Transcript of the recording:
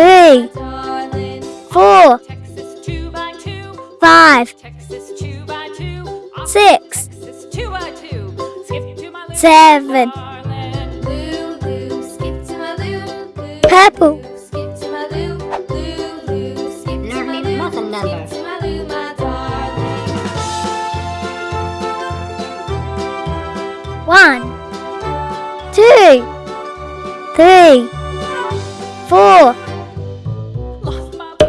three, four, five, six, seven, purple, One, two, three, four,